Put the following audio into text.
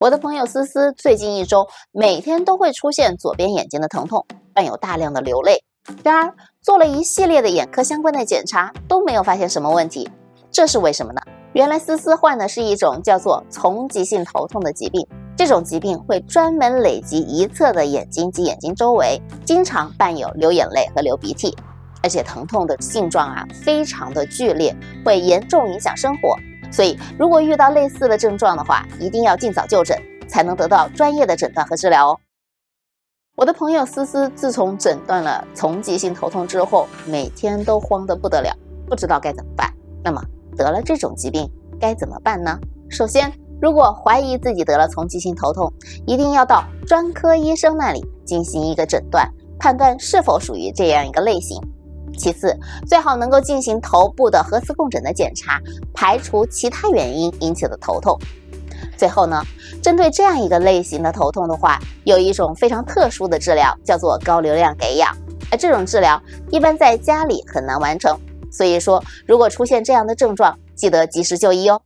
我的朋友思思最近一周每天都会出现左边眼睛的疼痛，伴有大量的流泪。然而做了一系列的眼科相关的检查都没有发现什么问题，这是为什么呢？原来思思患的是一种叫做丛集性头痛的疾病，这种疾病会专门累积一侧的眼睛及眼睛周围，经常伴有流眼泪和流鼻涕，而且疼痛的性状啊非常的剧烈，会严重影响生活。所以如果遇到类似的症状的话，一定要尽早就诊，才能得到专业的诊断和治疗哦。我的朋友思思自从诊断了丛集性头痛之后，每天都慌得不得了，不知道该怎么办。那么。得了这种疾病该怎么办呢？首先，如果怀疑自己得了丛集性头痛，一定要到专科医生那里进行一个诊断，判断是否属于这样一个类型。其次，最好能够进行头部的核磁共振的检查，排除其他原因引起的头痛。最后呢，针对这样一个类型的头痛的话，有一种非常特殊的治疗，叫做高流量给氧。而这种治疗一般在家里很难完成。所以说，如果出现这样的症状，记得及时就医哦。